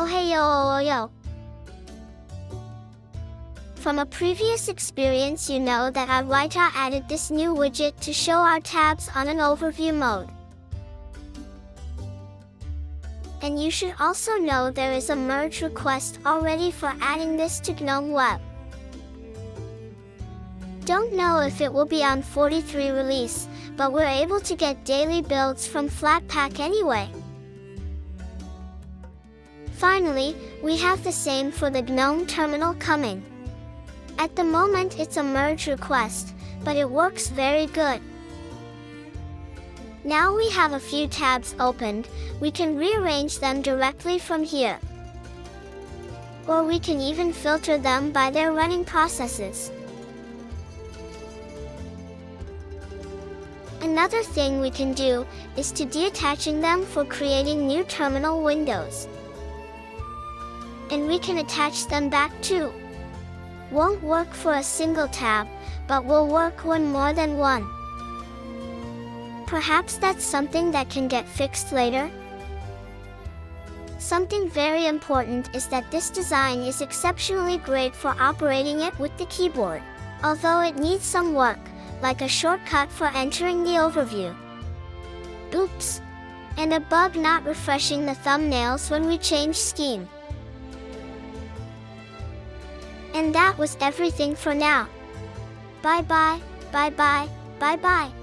Oh, hey yo oh, oh, yo. From a previous experience you know that Adwaita added this new widget to show our tabs on an overview mode. And you should also know there is a merge request already for adding this to GNOME Web. Don't know if it will be on 43 release, but we're able to get daily builds from Flatpak anyway. Finally, we have the same for the GNOME terminal coming. At the moment it's a merge request, but it works very good. Now we have a few tabs opened, we can rearrange them directly from here. Or we can even filter them by their running processes. Another thing we can do is to deattaching them for creating new terminal windows. And we can attach them back too. Won't work for a single tab, but will work when more than one. Perhaps that's something that can get fixed later? Something very important is that this design is exceptionally great for operating it with the keyboard, although it needs some work, like a shortcut for entering the overview. Oops! And a bug not refreshing the thumbnails when we change scheme. And that was everything for now. Bye bye, bye bye, bye bye.